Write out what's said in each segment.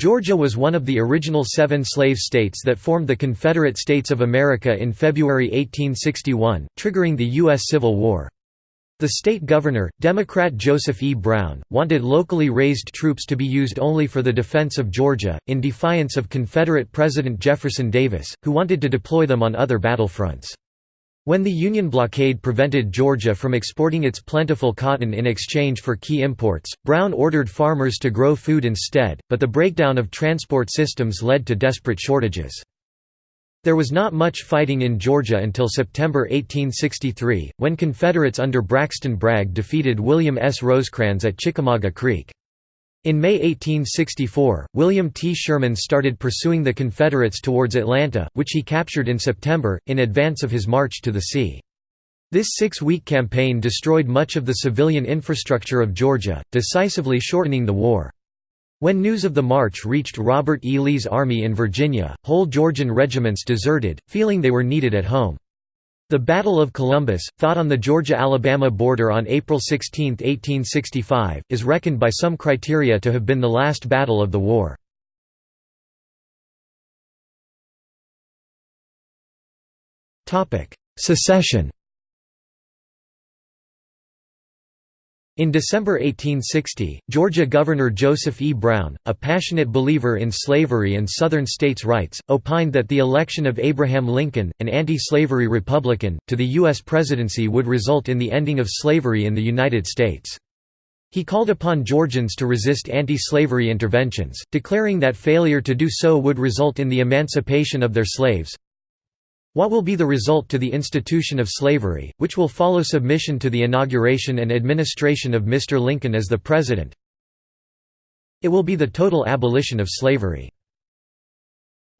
Georgia was one of the original seven slave states that formed the Confederate States of America in February 1861, triggering the U.S. Civil War. The state governor, Democrat Joseph E. Brown, wanted locally raised troops to be used only for the defense of Georgia, in defiance of Confederate President Jefferson Davis, who wanted to deploy them on other battlefronts. When the Union blockade prevented Georgia from exporting its plentiful cotton in exchange for key imports, Brown ordered farmers to grow food instead, but the breakdown of transport systems led to desperate shortages. There was not much fighting in Georgia until September 1863, when Confederates under Braxton Bragg defeated William S. Rosecrans at Chickamauga Creek. In May 1864, William T. Sherman started pursuing the Confederates towards Atlanta, which he captured in September, in advance of his march to the sea. This six-week campaign destroyed much of the civilian infrastructure of Georgia, decisively shortening the war. When news of the march reached Robert E. Lee's army in Virginia, whole Georgian regiments deserted, feeling they were needed at home. The Battle of Columbus, fought on the Georgia–Alabama border on April 16, 1865, is reckoned by some criteria to have been the last battle of the war. Secession In December 1860, Georgia Governor Joseph E. Brown, a passionate believer in slavery and Southern states' rights, opined that the election of Abraham Lincoln, an anti-slavery Republican, to the U.S. presidency would result in the ending of slavery in the United States. He called upon Georgians to resist anti-slavery interventions, declaring that failure to do so would result in the emancipation of their slaves. What will be the result to the institution of slavery, which will follow submission to the inauguration and administration of Mr. Lincoln as the President? It will be the total abolition of slavery.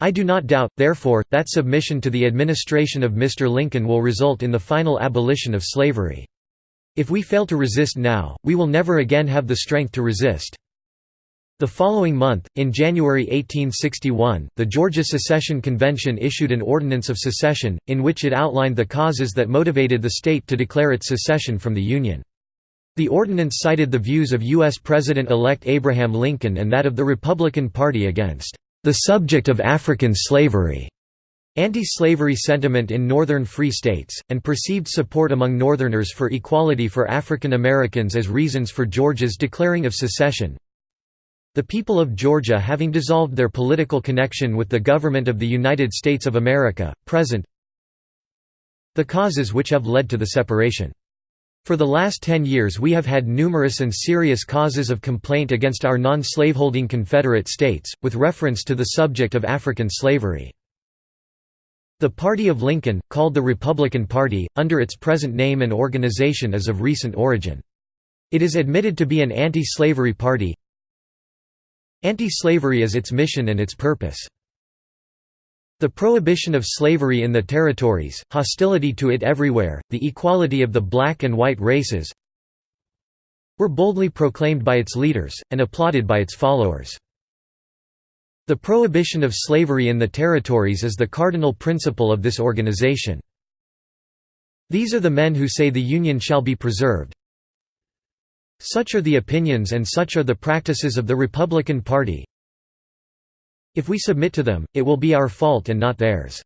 I do not doubt, therefore, that submission to the administration of Mr. Lincoln will result in the final abolition of slavery. If we fail to resist now, we will never again have the strength to resist. The following month, in January 1861, the Georgia Secession Convention issued an Ordinance of Secession, in which it outlined the causes that motivated the state to declare its secession from the Union. The ordinance cited the views of U.S. President-elect Abraham Lincoln and that of the Republican Party against the subject of African slavery, anti-slavery sentiment in northern free states, and perceived support among Northerners for equality for African Americans as reasons for Georgia's declaring of secession. The people of Georgia having dissolved their political connection with the government of the United States of America, present The causes which have led to the separation. For the last ten years we have had numerous and serious causes of complaint against our non-slaveholding Confederate states, with reference to the subject of African slavery. The Party of Lincoln, called the Republican Party, under its present name and organization is of recent origin. It is admitted to be an anti-slavery party, Anti-slavery is its mission and its purpose. The prohibition of slavery in the territories, hostility to it everywhere, the equality of the black and white races were boldly proclaimed by its leaders, and applauded by its followers. The prohibition of slavery in the territories is the cardinal principle of this organization. These are the men who say the Union shall be preserved, such are the opinions and such are the practices of the Republican Party. If we submit to them, it will be our fault and not theirs.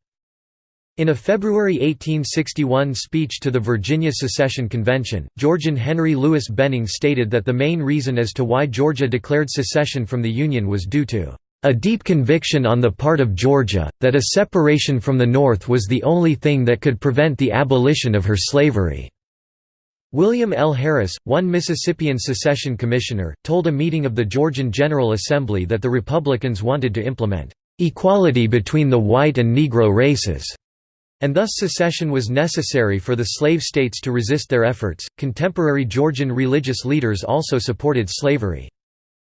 In a February 1861 speech to the Virginia Secession Convention, Georgian Henry Louis Benning stated that the main reason as to why Georgia declared secession from the Union was due to a deep conviction on the part of Georgia, that a separation from the North was the only thing that could prevent the abolition of her slavery. William L. Harris, one Mississippian secession commissioner, told a meeting of the Georgian General Assembly that the Republicans wanted to implement equality between the white and Negro races, and thus secession was necessary for the slave states to resist their efforts. Contemporary Georgian religious leaders also supported slavery.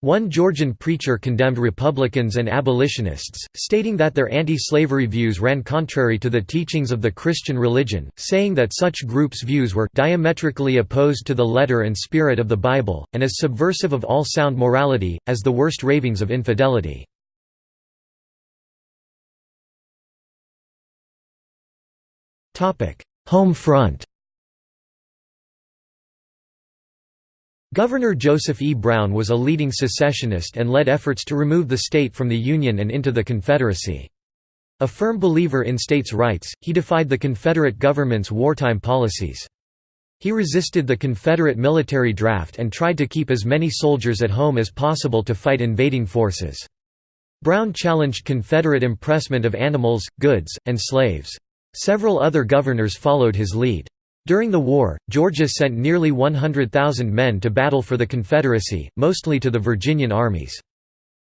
One Georgian preacher condemned Republicans and abolitionists, stating that their anti-slavery views ran contrary to the teachings of the Christian religion, saying that such groups' views were diametrically opposed to the letter and spirit of the Bible, and as subversive of all sound morality, as the worst ravings of infidelity. Home front Governor Joseph E. Brown was a leading secessionist and led efforts to remove the state from the Union and into the Confederacy. A firm believer in states' rights, he defied the Confederate government's wartime policies. He resisted the Confederate military draft and tried to keep as many soldiers at home as possible to fight invading forces. Brown challenged Confederate impressment of animals, goods, and slaves. Several other governors followed his lead. During the war, Georgia sent nearly 100,000 men to battle for the Confederacy, mostly to the Virginian armies.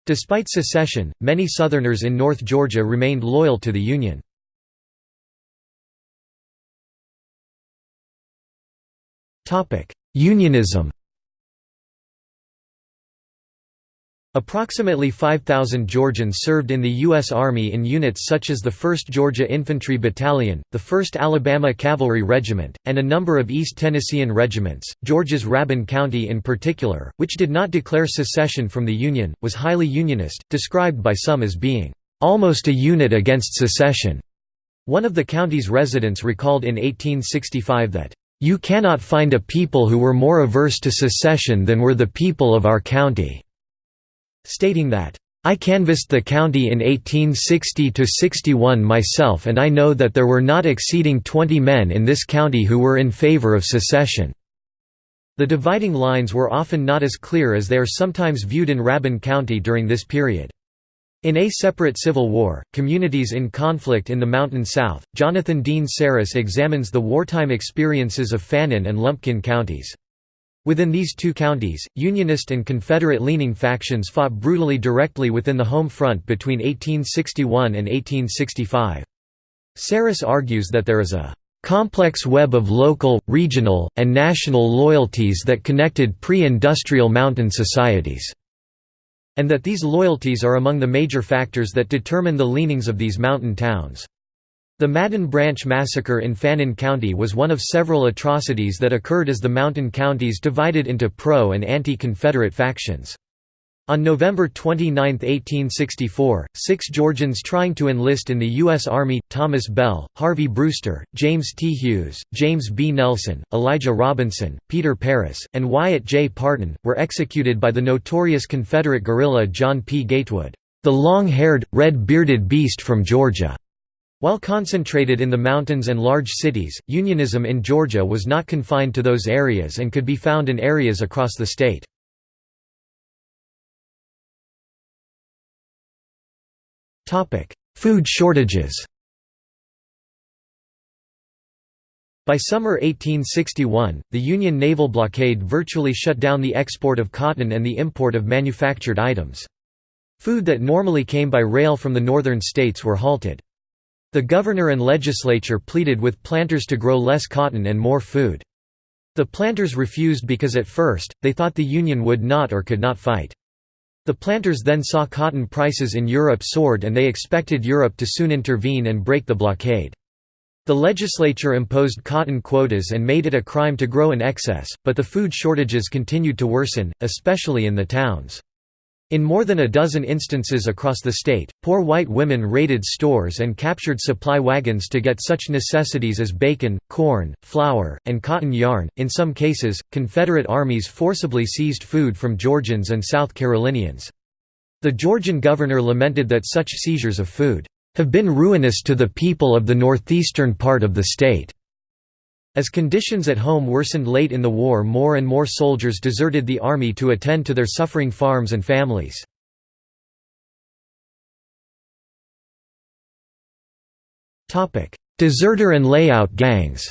Despite secession, many Southerners in North Georgia remained loyal to the Union. Unionism Approximately 5,000 Georgians served in the U.S. Army in units such as the 1st Georgia Infantry Battalion, the 1st Alabama Cavalry Regiment, and a number of East Tennessean regiments. Georgia's Rabun County in particular, which did not declare secession from the Union, was highly Unionist, described by some as being almost a unit against secession. One of the county's residents recalled in 1865 that, "...you cannot find a people who were more averse to secession than were the people of our county." Stating that, I canvassed the county in 1860–61 myself and I know that there were not exceeding 20 men in this county who were in favor of secession." The dividing lines were often not as clear as they are sometimes viewed in Rabun County during this period. In A Separate Civil War, Communities in Conflict in the Mountain South, Jonathan Dean Sarris examines the wartime experiences of Fannin and Lumpkin counties. Within these two counties, Unionist and Confederate-leaning factions fought brutally directly within the home front between 1861 and 1865. Sarris argues that there is a complex web of local, regional, and national loyalties that connected pre-industrial mountain societies, and that these loyalties are among the major factors that determine the leanings of these mountain towns. The Madden Branch Massacre in Fannin County was one of several atrocities that occurred as the mountain counties divided into pro- and anti-Confederate factions. On November 29, 1864, six Georgians trying to enlist in the U.S. Army, Thomas Bell, Harvey Brewster, James T. Hughes, James B. Nelson, Elijah Robinson, Peter Paris, and Wyatt J. Parton, were executed by the notorious Confederate guerrilla John P. Gatewood, the long-haired, red-bearded beast from Georgia. While concentrated in the mountains and large cities, Unionism in Georgia was not confined to those areas and could be found in areas across the state. Food shortages By summer 1861, the Union naval blockade virtually shut down the export of cotton and the import of manufactured items. Food that normally came by rail from the northern states were halted. The governor and legislature pleaded with planters to grow less cotton and more food. The planters refused because at first, they thought the Union would not or could not fight. The planters then saw cotton prices in Europe soared and they expected Europe to soon intervene and break the blockade. The legislature imposed cotton quotas and made it a crime to grow in excess, but the food shortages continued to worsen, especially in the towns. In more than a dozen instances across the state, poor white women raided stores and captured supply wagons to get such necessities as bacon, corn, flour, and cotton yarn. In some cases, Confederate armies forcibly seized food from Georgians and South Carolinians. The Georgian governor lamented that such seizures of food have been ruinous to the people of the northeastern part of the state. As conditions at home worsened late in the war more and more soldiers deserted the army to attend to their suffering farms and families. Deserter and layout gangs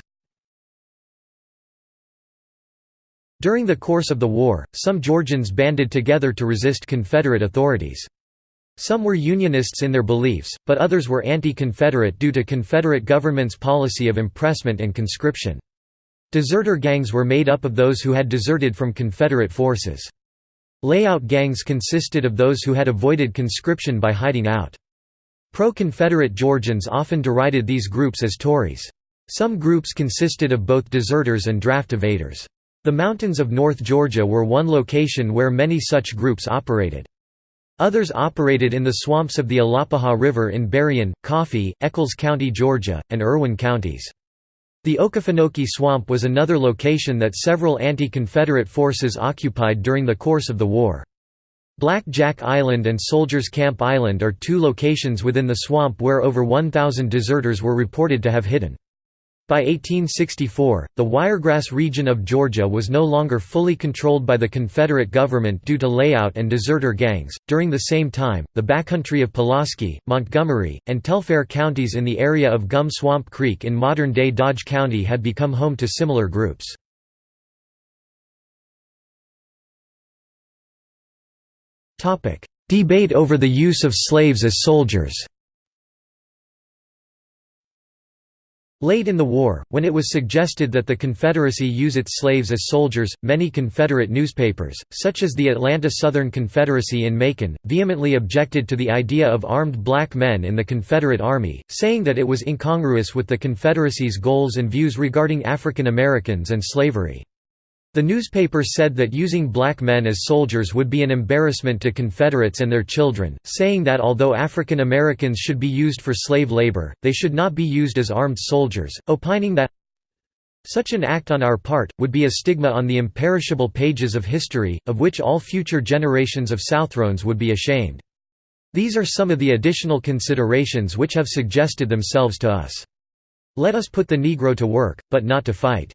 During the course of the war, some Georgians banded together to resist Confederate authorities. Some were Unionists in their beliefs, but others were anti-Confederate due to Confederate government's policy of impressment and conscription. Deserter gangs were made up of those who had deserted from Confederate forces. Layout gangs consisted of those who had avoided conscription by hiding out. Pro-Confederate Georgians often derided these groups as Tories. Some groups consisted of both deserters and draft evaders. The mountains of North Georgia were one location where many such groups operated. Others operated in the swamps of the Alapaha River in Berrien, Coffee, Echols County, Georgia, and Irwin counties. The Okefenokee Swamp was another location that several anti-Confederate forces occupied during the course of the war. Black Jack Island and Soldiers Camp Island are two locations within the swamp where over 1,000 deserters were reported to have hidden. By 1864, the Wiregrass region of Georgia was no longer fully controlled by the Confederate government due to layout and deserter gangs. During the same time, the backcountry of Pulaski, Montgomery, and Telfair counties in the area of Gum Swamp Creek in modern day Dodge County had become home to similar groups. Debate over the use of slaves as soldiers Late in the war, when it was suggested that the Confederacy use its slaves as soldiers, many Confederate newspapers, such as the Atlanta Southern Confederacy in Macon, vehemently objected to the idea of armed black men in the Confederate Army, saying that it was incongruous with the Confederacy's goals and views regarding African Americans and slavery. The newspaper said that using black men as soldiers would be an embarrassment to Confederates and their children, saying that although African Americans should be used for slave labor, they should not be used as armed soldiers, opining that such an act on our part, would be a stigma on the imperishable pages of history, of which all future generations of Southrons would be ashamed. These are some of the additional considerations which have suggested themselves to us. Let us put the Negro to work, but not to fight.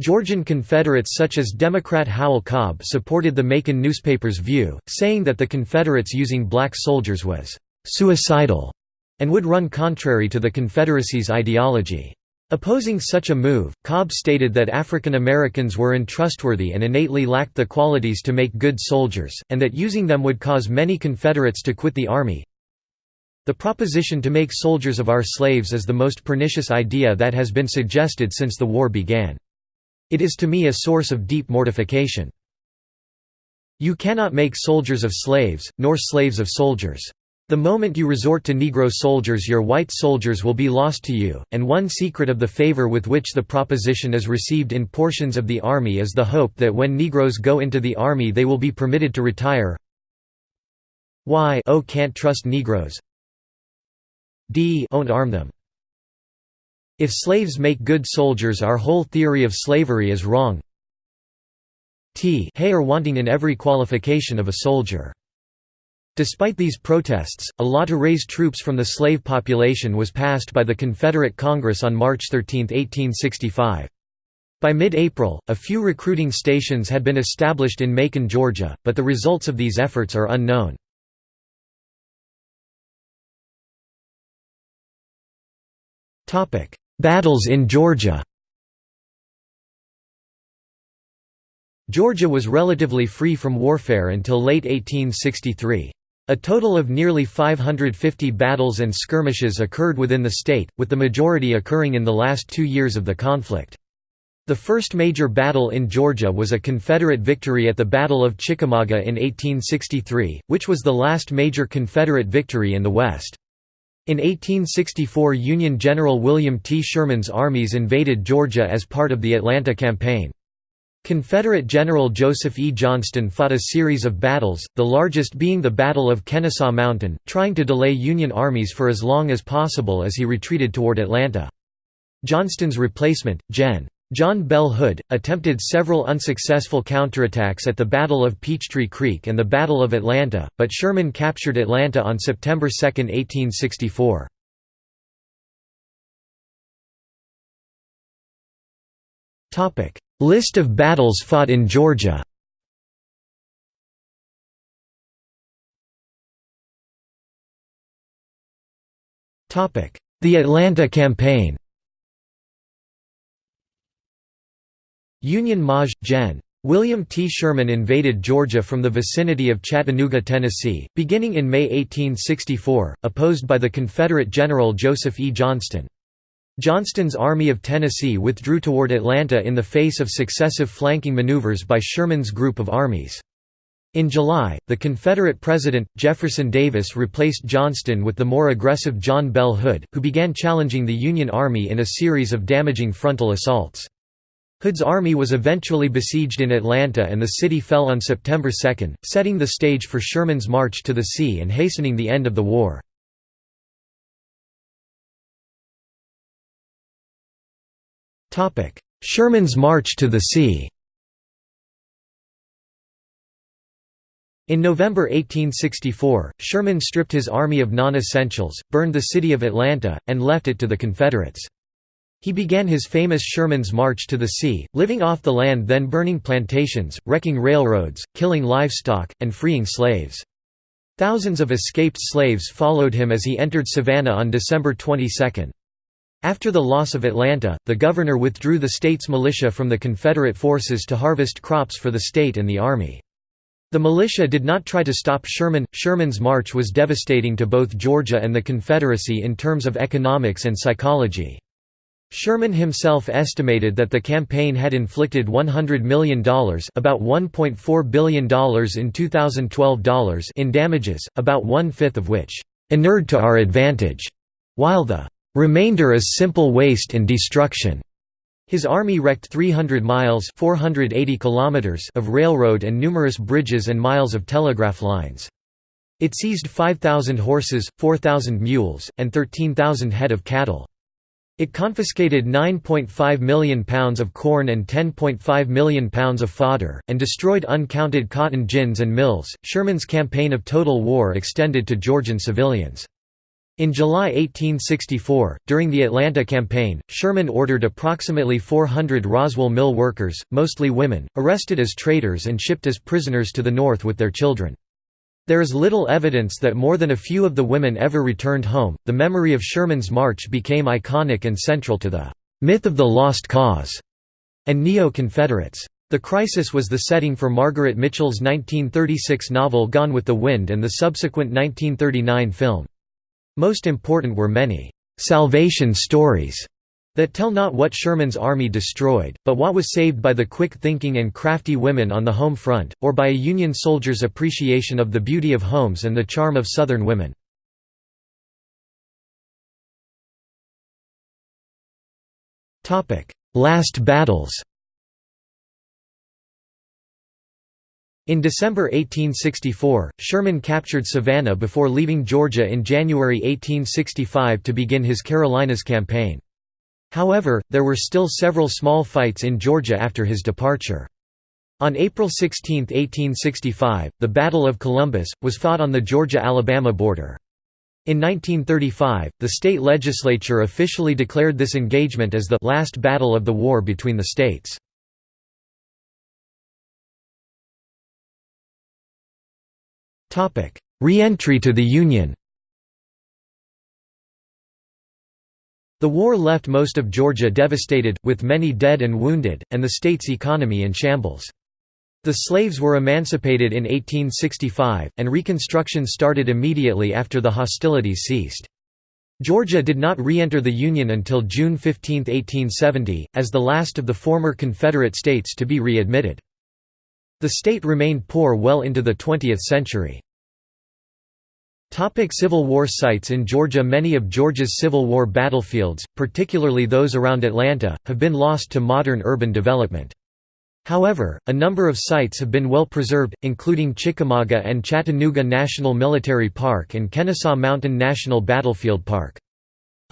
Georgian Confederates such as Democrat Howell Cobb supported the Macon newspaper's view, saying that the Confederates using black soldiers was «suicidal» and would run contrary to the Confederacy's ideology. Opposing such a move, Cobb stated that African Americans were untrustworthy and innately lacked the qualities to make good soldiers, and that using them would cause many Confederates to quit the Army. The proposition to make soldiers of our slaves is the most pernicious idea that has been suggested since the war began. It is to me a source of deep mortification. You cannot make soldiers of slaves, nor slaves of soldiers. The moment you resort to Negro soldiers your white soldiers will be lost to you, and one secret of the favor with which the proposition is received in portions of the Army is the hope that when Negroes go into the Army they will be permitted to retire Why oh can't trust Negroes D don't arm them if slaves make good soldiers our whole theory of slavery is wrong t hay are wanting in every qualification of a soldier. Despite these protests, a law to raise troops from the slave population was passed by the Confederate Congress on March 13, 1865. By mid-April, a few recruiting stations had been established in Macon, Georgia, but the results of these efforts are unknown. Battles in Georgia Georgia was relatively free from warfare until late 1863. A total of nearly 550 battles and skirmishes occurred within the state, with the majority occurring in the last two years of the conflict. The first major battle in Georgia was a Confederate victory at the Battle of Chickamauga in 1863, which was the last major Confederate victory in the West. In 1864 Union General William T. Sherman's armies invaded Georgia as part of the Atlanta Campaign. Confederate General Joseph E. Johnston fought a series of battles, the largest being the Battle of Kennesaw Mountain, trying to delay Union armies for as long as possible as he retreated toward Atlanta. Johnston's replacement, Gen. John Bell Hood, attempted several unsuccessful counterattacks at the Battle of Peachtree Creek and the Battle of Atlanta, but Sherman captured Atlanta on September 2, 1864. List of battles fought in Georgia The Atlanta Campaign Union Maj. Gen. William T. Sherman invaded Georgia from the vicinity of Chattanooga, Tennessee, beginning in May 1864, opposed by the Confederate General Joseph E. Johnston. Johnston's Army of Tennessee withdrew toward Atlanta in the face of successive flanking maneuvers by Sherman's group of armies. In July, the Confederate President, Jefferson Davis replaced Johnston with the more aggressive John Bell Hood, who began challenging the Union Army in a series of damaging frontal assaults. Hood's army was eventually besieged in Atlanta and the city fell on September 2, setting the stage for Sherman's march to the sea and hastening the end of the war. Sherman's March to the Sea In November 1864, Sherman stripped his army of non-essentials, burned the city of Atlanta, and left it to the Confederates. He began his famous Sherman's March to the Sea, living off the land then burning plantations, wrecking railroads, killing livestock, and freeing slaves. Thousands of escaped slaves followed him as he entered Savannah on December 22. After the loss of Atlanta, the governor withdrew the state's militia from the Confederate forces to harvest crops for the state and the army. The militia did not try to stop Sherman. Sherman's march was devastating to both Georgia and the Confederacy in terms of economics and psychology. Sherman himself estimated that the campaign had inflicted $100 million about $1.4 billion in 2012 dollars in damages, about one-fifth of which "...inured to our advantage", while the "...remainder is simple waste and destruction." His army wrecked 300 miles 480 kilometers of railroad and numerous bridges and miles of telegraph lines. It seized 5,000 horses, 4,000 mules, and 13,000 head of cattle. It confiscated £9.5 million of corn and £10.5 million of fodder, and destroyed uncounted cotton gins and mills. Sherman's campaign of total war extended to Georgian civilians. In July 1864, during the Atlanta campaign, Sherman ordered approximately 400 Roswell mill workers, mostly women, arrested as traitors and shipped as prisoners to the North with their children. There is little evidence that more than a few of the women ever returned home. The memory of Sherman's march became iconic and central to the myth of the lost cause and neo Confederates. The crisis was the setting for Margaret Mitchell's 1936 novel Gone with the Wind and the subsequent 1939 film. Most important were many salvation stories that tell not what Sherman's army destroyed, but what was saved by the quick-thinking and crafty women on the home front, or by a Union soldier's appreciation of the beauty of homes and the charm of Southern women. Last battles In December 1864, Sherman captured Savannah before leaving Georgia in January 1865 to begin his Carolinas campaign. However, there were still several small fights in Georgia after his departure. On April 16, 1865, the Battle of Columbus, was fought on the Georgia–Alabama border. In 1935, the state legislature officially declared this engagement as the «last battle of the war between the states». Re-entry to the Union The war left most of Georgia devastated, with many dead and wounded, and the state's economy in shambles. The slaves were emancipated in 1865, and Reconstruction started immediately after the hostilities ceased. Georgia did not re-enter the Union until June 15, 1870, as the last of the former Confederate states to be readmitted. The state remained poor well into the 20th century. Topic Civil War sites in Georgia Many of Georgia's Civil War battlefields, particularly those around Atlanta, have been lost to modern urban development. However, a number of sites have been well preserved, including Chickamauga and Chattanooga National Military Park and Kennesaw Mountain National Battlefield Park.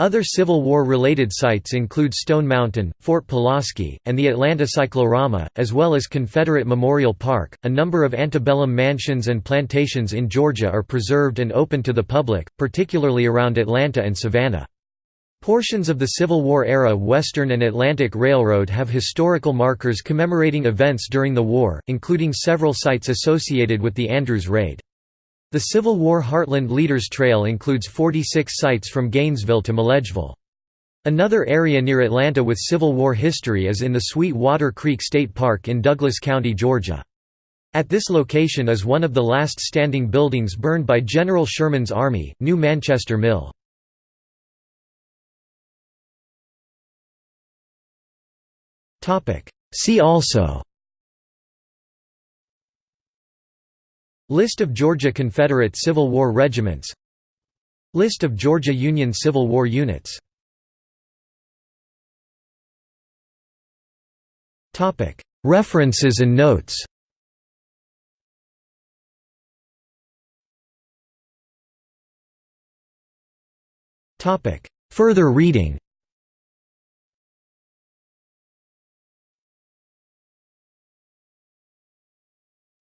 Other Civil War-related sites include Stone Mountain, Fort Pulaski, and the Atlanta Cyclorama, as well as Confederate Memorial Park. A number of antebellum mansions and plantations in Georgia are preserved and open to the public, particularly around Atlanta and Savannah. Portions of the Civil War era Western and Atlantic Railroad have historical markers commemorating events during the war, including several sites associated with the Andrews Raid. The Civil War Heartland Leaders Trail includes 46 sites from Gainesville to Milledgeville. Another area near Atlanta with Civil War history is in the Sweet Water Creek State Park in Douglas County, Georgia. At this location is one of the last standing buildings burned by General Sherman's Army, New Manchester Mill. See also List of Georgia Confederate Civil War regiments. List of Georgia Union Civil War units. References and notes. Further reading.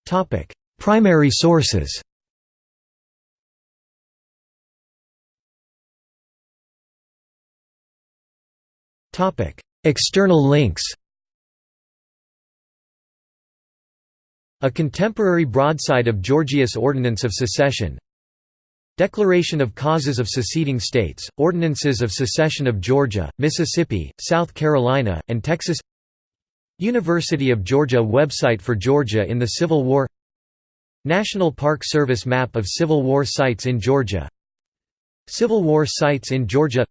Topic Primary sources. External links. A contemporary broadside of Georgia's Ordinance of Secession. Declaration of Causes of Seceding States, Ordinances of Secession of Georgia, Mississippi, South Carolina, and Texas. University of Georgia website for Georgia in the Civil War National Park Service map of Civil War sites in Georgia. Civil War sites in Georgia.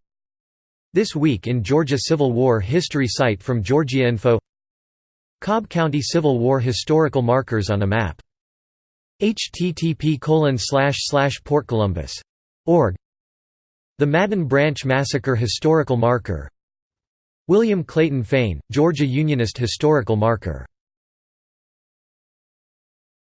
This Week in Georgia Civil War History site from GeorgiaInfo Cobb County Civil War historical markers on a map. http portcolumbus.org The Madden Branch Massacre historical marker. William Clayton Fain, Georgia Unionist historical marker